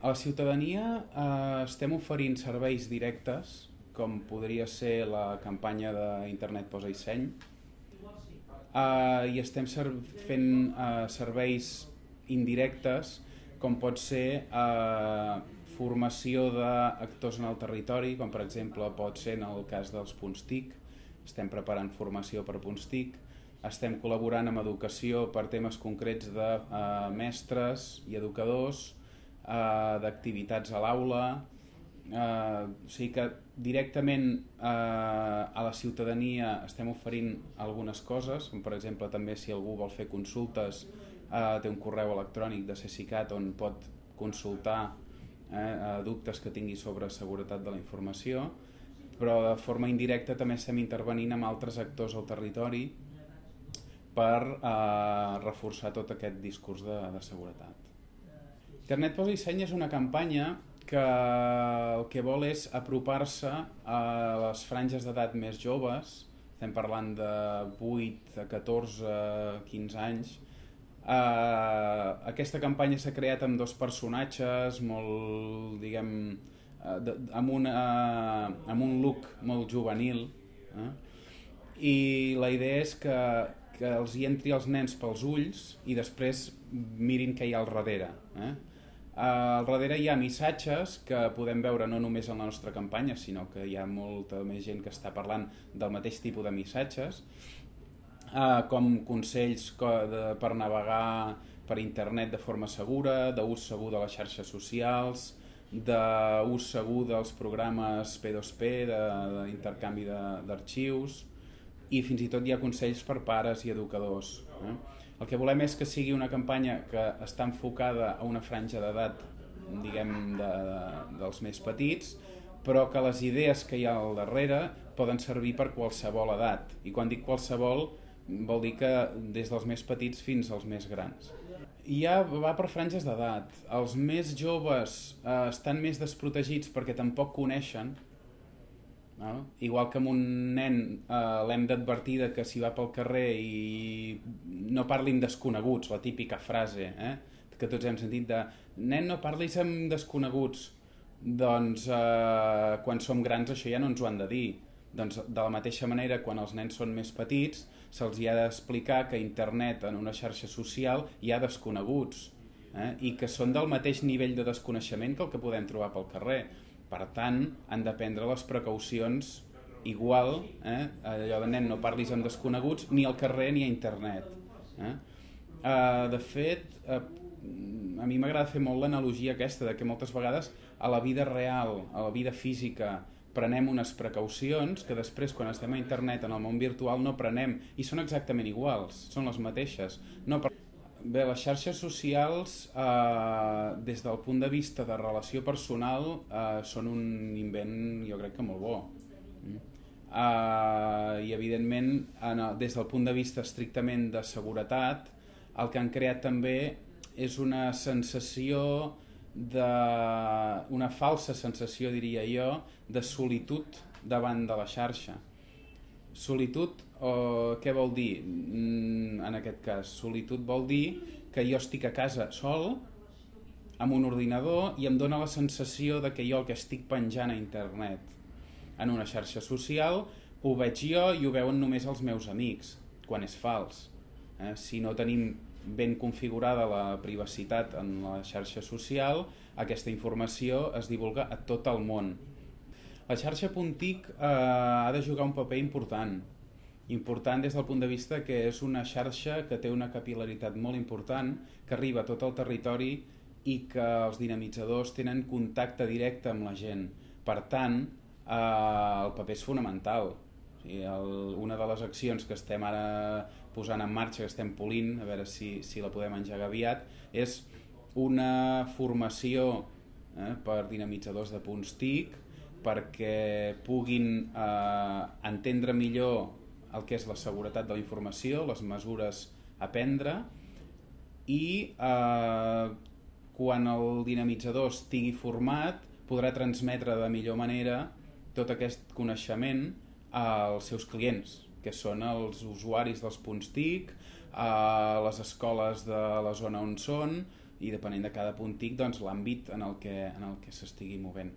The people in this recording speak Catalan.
A la ciutadania eh, estem oferint serveis directes, com podria ser la campanya d'Internet Posa i Seny, eh, i estem fent eh, serveis indirectes, com pot ser eh, formació d'actors en el territori, com per exemple pot ser en el cas dels punts TIC, estem preparant formació per punts TIC, estem col·laborant amb educació per temes concrets de eh, mestres i educadors, eh, d'activitats a l'aula, eh, o sigui que directament eh, a la ciutadania estem oferint algunes coses, com per exemple també si algú vol fer consultes eh, té un correu electrònic de CECICAT on pot consultar eh, dubtes que tingui sobre seguretat de la informació, però de forma indirecta també estem intervenint amb altres actors al territori per eh, reforçar tot aquest discurs de, de seguretat. Internet Posa i Seny és una campanya que el que vol és apropar-se a les franges d'edat més joves, estem parlant de 8, 14, 15 anys, Uh, aquesta campanya s'ha creat amb dos personatges molt, diguem, uh, de, amb, una, uh, amb un look molt juvenil eh? i la idea és que que els hi entri els nens pels ulls i després mirin què hi ha al darrere. Eh? Al darrere hi ha missatges que podem veure no només en la nostra campanya, sinó que hi ha molta més gent que està parlant del mateix tipus de missatges, eh, com consells per navegar per internet de forma segura, d'ús segur de les xarxes socials, d'ús segur dels programes P2P, d'intercanvi d'arxius, i fins i tot hi ha consells per pares i educadors. Eh? El que volem és que sigui una campanya que està enfocada a una franja d'edat diguem de, de, dels més petits, però que les idees que hi ha al darrere poden servir per qualsevol edat. I quan dic qualsevol vol dir que des dels més petits fins als més grans. I ja va per franges d'edat. Els més joves eh, estan més desprotegits perquè tampoc coneixen no? Igual que amb un nen eh, l'hem d'advertir que si va pel carrer i no parli amb desconeguts, la típica frase eh, que tots hem sentit de nen no parlis amb desconeguts, doncs eh, quan som grans això ja no ens ho han de dir. Doncs de la mateixa manera, quan els nens són més petits, se'ls hi ha d'explicar que internet, en una xarxa social, hi ha desconeguts eh, i que són del mateix nivell de desconeixement que el que podem trobar pel carrer per tant, han de prendre les precaucions igual, eh? allò de nen no parlis amb desconeguts ni al carrer ni a internet. Eh? Uh, de fet, uh, a mi m'agrada fer molt l'analogia aquesta de que moltes vegades a la vida real, a la vida física, prenem unes precaucions que després quan estem a internet en el món virtual no prenem i són exactament iguals, són les mateixes. No per Bé, les xarxes socials, eh, des del punt de vista de relació personal, eh, són un invent, jo crec que molt bo. Mm. Eh, I, evidentment, en, des del punt de vista estrictament de seguretat, el que han creat també és una sensació de... una falsa sensació, diria jo, de solitud davant de la xarxa. Solitud o què vol dir mm, en aquest cas? Solitud vol dir que jo estic a casa sol, amb un ordinador, i em dóna la sensació de que jo el que estic penjant a internet en una xarxa social ho veig jo i ho veuen només els meus amics, quan és fals. Eh? Si no tenim ben configurada la privacitat en la xarxa social, aquesta informació es divulga a tot el món. La xarxa Puntic eh, ha de jugar un paper important, important des del punt de vista que és una xarxa que té una capilaritat molt important, que arriba a tot el territori i que els dinamitzadors tenen contacte directe amb la gent. Per tant, eh, el paper és fonamental. O sigui, el, una de les accions que estem ara posant en marxa, que estem polint, a veure si, si la podem engegar aviat, és una formació eh, per dinamitzadors de punts TIC perquè puguin eh, entendre millor el que és la seguretat de la informació, les mesures a prendre i eh, quan el dinamitzador estigui format podrà transmetre de millor manera tot aquest coneixement als seus clients que són els usuaris dels punts TIC, a les escoles de la zona on són i depenent de cada punt TIC doncs, l'àmbit en el que, en el que s'estigui movent.